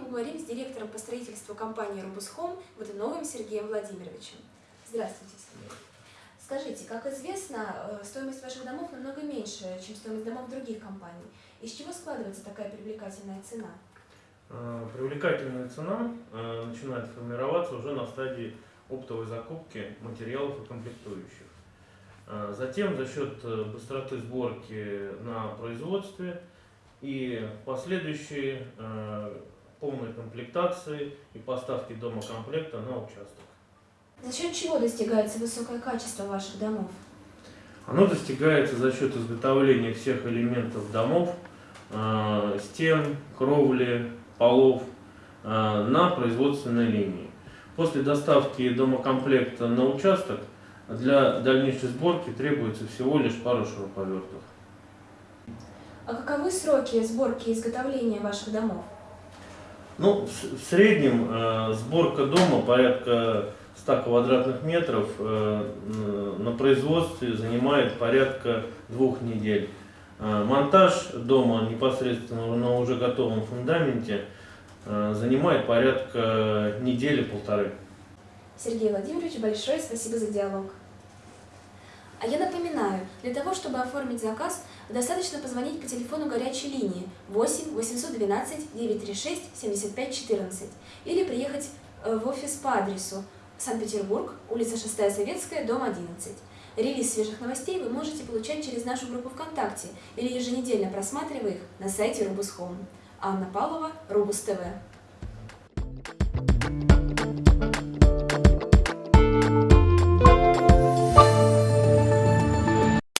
поговорим с директором по строительству компании «Робусхом» Водуновым Сергеем Владимировичем. Здравствуйте, Сергей. Скажите, как известно, э, стоимость ваших домов намного меньше, чем стоимость домов других компаний. Из чего складывается такая привлекательная цена? Э, Привлекательная цена э, начинает формироваться уже на стадии оптовой закупки материалов и комплектующих. Затем за счет быстроты сборки на производстве и последующей э, полной комплектации и поставки дома комплекта на участок. За счет чего достигается высокое качество ваших домов? Оно достигается за счет изготовления всех элементов домов, э, стен, кровли, полов э, на производственной линии. После доставки домокомплекта на участок для дальнейшей сборки требуется всего лишь пару шуруповертов. А каковы сроки сборки и изготовления ваших домов? Ну, в среднем э, сборка дома порядка 100 квадратных метров э, на производстве занимает порядка двух недель. Э, монтаж дома непосредственно на уже готовом фундаменте э, занимает порядка недели-полторы. Сергей Владимирович, большое спасибо за диалог. А я напоминаю, для того, чтобы оформить заказ, достаточно позвонить по телефону горячей линии 8 812 936 75 14 или приехать э, в офис по адресу Санкт-Петербург, улица 6 Советская, дом 11. Релиз свежих новостей вы можете получать через нашу группу ВКонтакте или еженедельно просматривая их на сайте Рубус Home. Анна Павлова, Рубус.